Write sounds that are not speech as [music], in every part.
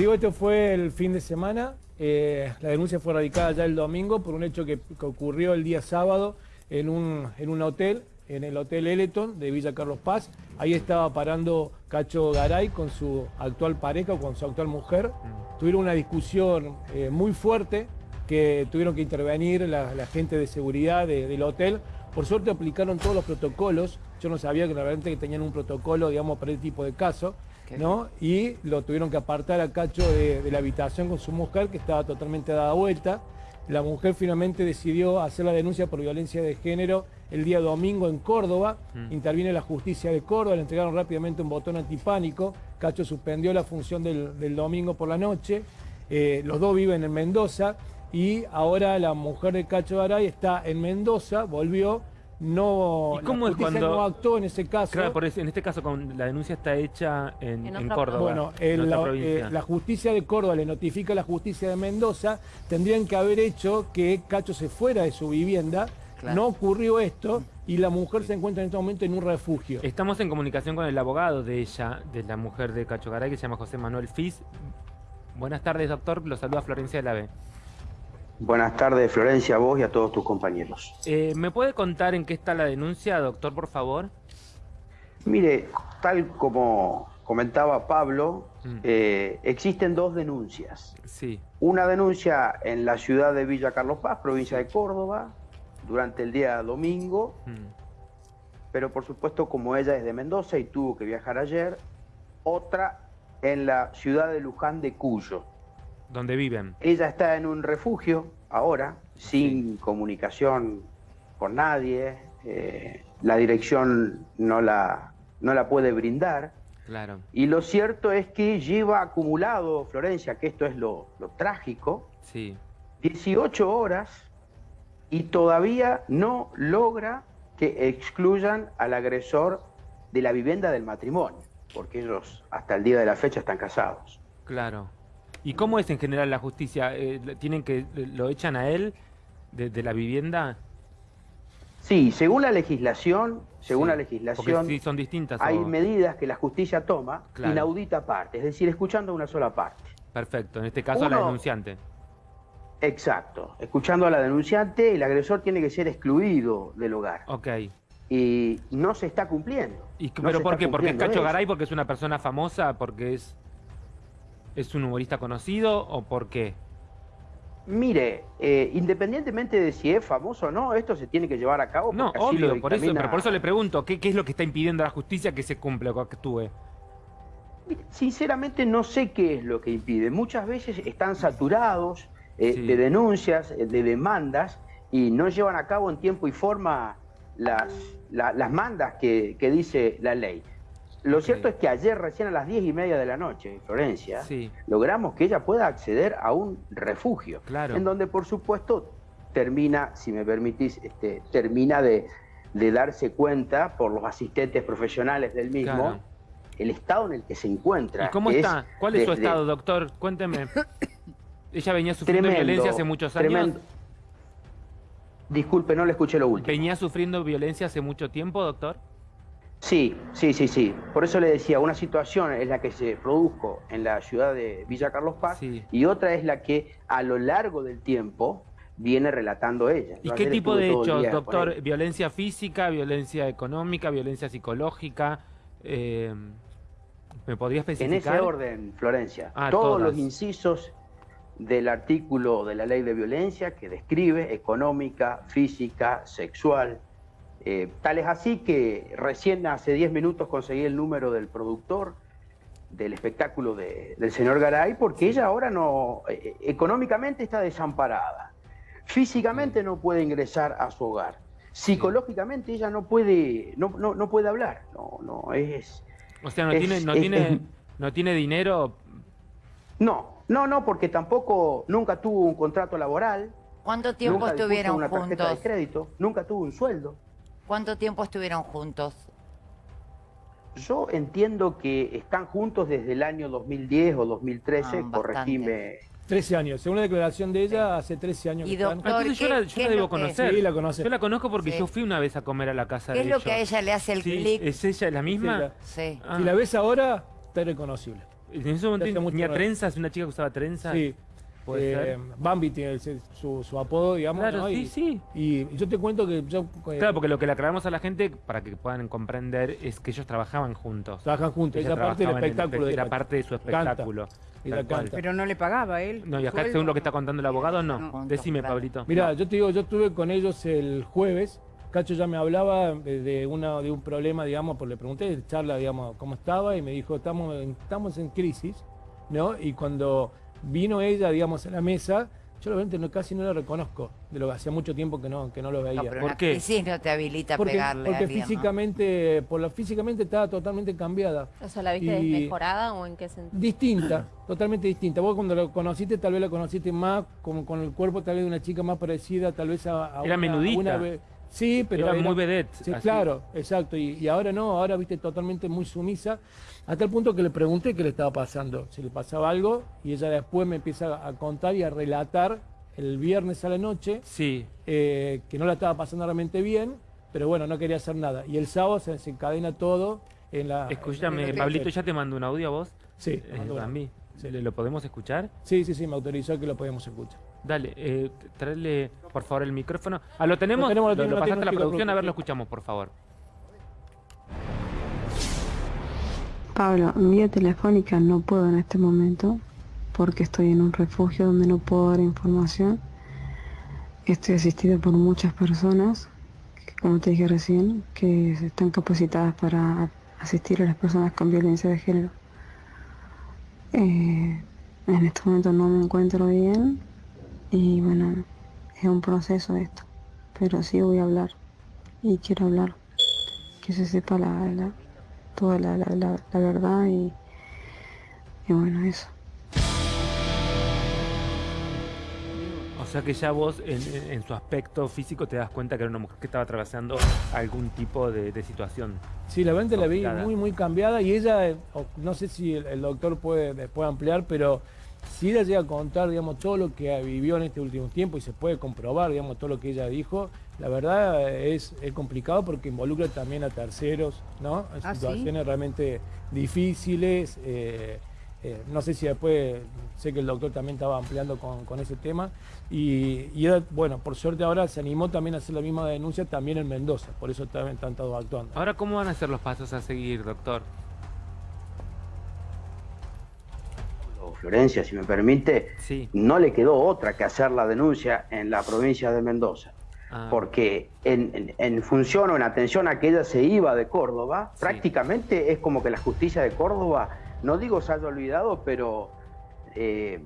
digo, esto fue el fin de semana. Eh, la denuncia fue radicada ya el domingo por un hecho que, ocurrió el día sábado en un, en un hotel, en el Hotel Eleton de Villa Carlos Paz. Ahí estaba parando Cacho Garay con su actual pareja o con su actual mujer. Mm. Tuvieron una discusión eh, muy fuerte que tuvieron que intervenir la, gente de seguridad del hotel. Por suerte aplicaron todos los protocolos. Yo no sabía que realmente que tenían un protocolo, digamos, para este tipo de casos. ¿No? Y lo tuvieron que apartar a Cacho de, la habitación con su mujer, que estaba totalmente dada vuelta. La mujer finalmente decidió hacer la denuncia por violencia de género el día domingo en Córdoba. Mm. Interviene la justicia de Córdoba, le entregaron rápidamente un botón antipánico. Cacho suspendió la función del, domingo por la noche. Eh, los dos viven en Mendoza y ahora la mujer de Cacho Garay está en Mendoza, volvió no, ¿Y cómo es cuando no actuó en ese caso. Claro, por en este caso con la denuncia está hecha en, Córdoba. Bueno, eh, la, justicia de Córdoba le notifica a la justicia de Mendoza, tendrían que haber hecho que Cacho se fuera de su vivienda. No ocurrió esto y la mujer se encuentra en este momento en un refugio. Estamos en comunicación con el abogado de ella, de la mujer de Cacho Garay, que se llama José Manuel Fis. Buenas tardes, doctor. Lo saluda Florencia de la B. Buenas tardes, Florencia, a vos y a todos tus compañeros. Eh, ¿Me puede contar en qué está la denuncia, doctor, por favor? Mire, tal como comentaba Pablo, mm. eh, existen dos denuncias. Sí. Una denuncia en la ciudad de Villa Carlos Paz, provincia de Córdoba, durante el día domingo, mm. pero por supuesto como ella es de Mendoza y tuvo que viajar ayer, otra en la ciudad de Luján de Cuyo. ¿Dónde viven? Ella está en un refugio ahora, sin comunicación con nadie. Eh, la dirección no la, no la puede brindar. Claro. Y lo cierto es que lleva acumulado, Florencia, que esto es lo, trágico, sí. 18 horas y todavía no logra que excluyan al agresor de la vivienda del matrimonio, porque ellos hasta el día de la fecha están casados. Claro. ¿Y cómo es en general la justicia? Eh, ¿Tienen que lo echan a él de, la vivienda? Sí, según la legislación, según la legislación, sí, son distintas. Hay medidas que la justicia toma inaudita parte, es decir, escuchando una sola parte. Perfecto, en este caso a la denunciante. Exacto, escuchando a la denunciante, el agresor tiene que ser excluido del hogar. Ok. Y no se está cumpliendo. ¿Y, ¿Pero por qué? ¿Porque es Cacho Garay? ¿Porque es una persona famosa? ¿Porque es ¿Es un humorista conocido o por qué? Mire, eh, independientemente de si es famoso o no, esto se tiene que llevar a cabo. No, obvio, por eso, pero por eso le pregunto, ¿qué, es lo que está impidiendo a la justicia que se cumpla o que actúe? Sinceramente no sé qué es lo que impide. Muchas veces están saturados eh, de denuncias, eh, de demandas, y no llevan a cabo en tiempo y forma las, las mandas que dice la ley. Lo cierto es que ayer, recién a las diez y media de la noche, en Florencia, logramos que ella pueda acceder a un refugio. En donde, por supuesto, termina, si me permitís, este, termina de, darse cuenta por los asistentes profesionales del mismo el estado en el que se encuentra. ¿Y cómo está? ¿Cuál es su estado, doctor? Cuénteme. [coughs] ella venía sufriendo violencia hace muchos años. Disculpe, no le escuché lo último. ¿Venía sufriendo violencia hace mucho tiempo, doctor? Sí, sí, sí, sí. Por eso le decía, una situación es la que se produjo en la ciudad de Villa Carlos Paz y otra es la que a lo largo del tiempo viene relatando ella. ¿Y qué tipo de hechos, doctor? ¿Violencia física, violencia económica, violencia psicológica? Eh, ¿Me podría especificar? En ese orden, Florencia. Ah, todos los incisos del artículo de la ley de violencia que describe económica, física, sexual, eh, tal es así que recién hace 10 minutos conseguí el número del productor del espectáculo del señor Garay, porque ella ahora no, eh, económicamente está desamparada, físicamente no puede ingresar a su hogar, psicológicamente ella no puede, no, no, puede hablar, no, no es... O sea, no, tiene, no, tiene, no tiene dinero... No, no, no, porque tampoco, nunca tuvo un contrato laboral. ¿Cuánto tiempo estuvieron una tarjeta de crédito, nunca tuvo un sueldo. ¿Cuánto tiempo estuvieron juntos? Yo entiendo que están juntos desde el año 2010 o 2013, ah, corregime. 13 años, según la declaración de ella, hace 13 años que están. Entonces yo, la, yo debo conocer. Sí, la conoce. Yo la conozco porque yo fui una vez a comer a la casa de ella. ¿Qué es lo que a ella le hace el clic? ¿Es ella la misma? Sí. Si la ves ahora, está irreconocible. En ese momento tenía trenzas, una chica que usaba trenzas. Sí. Eh, Bambi tiene su, apodo, digamos. Claro, sí, sí. Y yo te cuento que yo... Eh, claro, porque lo que le aclaramos a la gente, para que puedan comprender, es que ellos trabajaban juntos. Trabajan juntos, esa parte del espectáculo. era parte de su espectáculo. Pero no le pagaba él. No, y acá según lo que está contando el abogado, no. Decime, Pablito. Mira, yo te digo, yo estuve con ellos el jueves. Cacho ya me hablaba de, una, de un problema, digamos, porque le pregunté, charla, digamos, cómo estaba, y me dijo, estamos, estamos en crisis, ¿no? Y cuando vino ella, digamos, a la mesa, yo realmente no, casi no la reconozco, de lo que hacía mucho tiempo que no, que no lo veía. No, ¿Por qué? Sí, no te habilita porque, pegarle Porque físicamente, por la, físicamente estaba totalmente cambiada. O sea, ¿la viste desmejorada o en qué sentido? Distinta, [clears throat] totalmente distinta. Vos cuando la conociste, tal vez la conociste más, como con el cuerpo tal vez de una chica más parecida, tal vez a, Era menudita. Sí, pero... Era, muy vedette. Sí, claro, exacto. Y, ahora no, ahora viste totalmente muy sumisa, hasta el punto que le pregunté qué le estaba pasando, si le pasaba algo, y ella después me empieza a contar y a relatar el viernes a la noche, sí. Eh, que no la estaba pasando realmente bien, pero bueno, no quería hacer nada. Y el sábado se desencadena todo en la... Escúchame, Pablito, ¿ya te mandó un audio a vos? Sí. Eh, a mí. ¿Lo podemos escuchar? Sí, sí, sí, me autorizó que lo podemos escuchar. Dale, eh, traerle por favor el micrófono. Ah, ¿lo tenemos? Lo, tenemos, pasaste a la producción, a ver, lo escuchamos, por favor. Pablo, vía telefónica no puedo en este momento porque estoy en un refugio donde no puedo dar información. Estoy asistido por muchas personas, como te dije recién, que están capacitadas para asistir a las personas con violencia de género. Eh, en este momento no me encuentro bien y bueno, es un proceso esto, pero sí voy a hablar y quiero hablar, que se sepa la, toda la, verdad y, y bueno, eso. O sea que ya vos en, su aspecto físico te das cuenta que era una mujer que estaba atravesando algún tipo de, situación. Sí, la mente la vi muy, muy cambiada y ella, eh, no sé si el, doctor puede, puede ampliar, pero si ella llega a contar, digamos, todo lo que vivió en este último tiempo y se puede comprobar, digamos, todo lo que ella dijo, la verdad es, complicado porque involucra también a terceros, ¿no? ¿Ah, situaciones realmente difíciles. Eh, eh, no sé si después, sé que el doctor también estaba ampliando con, ese tema. Y, bueno, por suerte ahora se animó también a hacer la misma denuncia también en Mendoza, por eso también están todos actuando. Ahora, ¿cómo van a ser los pasos a seguir, doctor? Florencia, si me permite, no le quedó otra que hacer la denuncia en la provincia de Mendoza. Ah. Porque en, función o en atención a que ella se iba de Córdoba, prácticamente es como que la justicia de Córdoba no digo se haya olvidado, pero eh,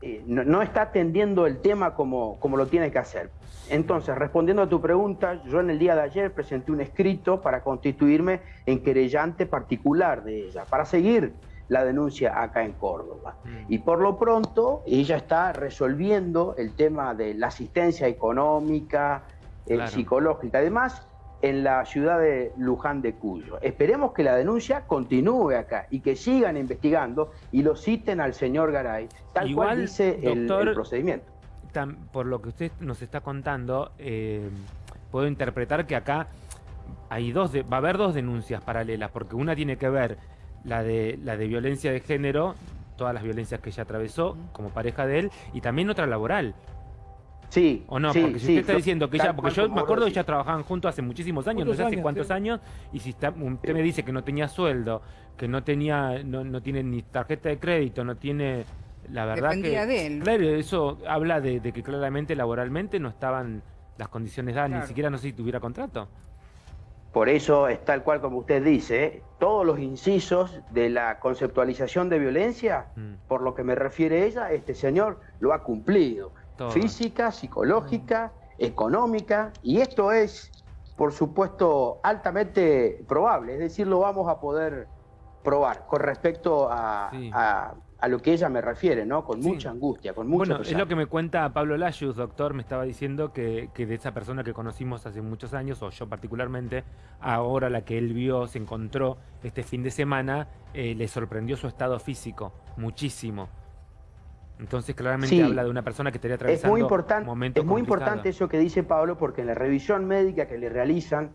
eh, no, está atendiendo el tema como, como lo tiene que hacer. Entonces, respondiendo a tu pregunta, yo en el día de ayer presenté un escrito para constituirme en querellante particular de ella, para seguir la denuncia acá en Córdoba. Mm. Y por lo pronto, ella está resolviendo el tema de la asistencia económica, eh, psicológica. Además, en la ciudad de Luján de Cuyo. Esperemos que la denuncia continúe acá y que sigan investigando y lo citen al señor Garay, tal cual dice el, procedimiento. por lo que usted nos está contando, eh, puedo interpretar que acá hay dos va a haber dos denuncias paralelas, porque una tiene que ver la de, la de violencia de género, todas las violencias que ella atravesó como pareja de él, y también otra laboral, Sí. ¿O no? porque si usted está diciendo que ya, porque yo me acuerdo que ya trabajaban juntos hace muchísimos años, no sé hace cuántos años, y si usted me dice que no tenía sueldo, que no tenía, no, no tiene ni tarjeta de crédito, no tiene, la verdad Dependía de él. Claro, eso habla de, que claramente laboralmente no estaban las condiciones dadas, ni siquiera no sé si tuviera contrato. Por eso es tal cual como usted dice, todos los incisos de la conceptualización de violencia, mm. por lo que me refiere ella, este señor lo ha cumplido física, psicológica, económica, y esto es, por supuesto, altamente probable, es decir, lo vamos a poder probar con respecto a, lo que ella me refiere, ¿no? Con mucha angustia, con mucho Bueno, es lo que me cuenta Pablo Layus, doctor, me estaba diciendo que, de esa persona que conocimos hace muchos años, o yo particularmente, ahora la que él vio, se encontró este fin de semana, eh, le sorprendió su estado físico muchísimo. Entonces claramente habla de una persona que estaría atravesando es muy importante, Es muy importante eso que dice Pablo porque en la revisión médica que le realizan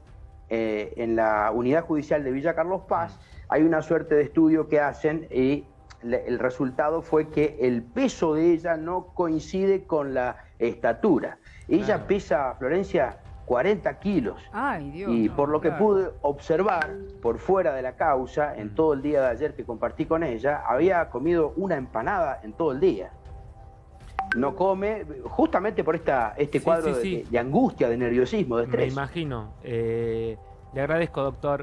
eh, en la unidad judicial de Villa Carlos Paz mm. hay una suerte de estudio que hacen y el resultado fue que el peso de ella no coincide con la estatura. Ella pesa, Florencia, 40 kilos. Ay, Dios, y por lo que pude observar por fuera de la causa, en todo el día de ayer que compartí con ella, había comido una empanada en todo el día. No come, justamente por esta, este cuadro De, angustia, de nerviosismo, de estrés. Me imagino. Eh, le agradezco, doctor.